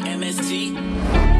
MST.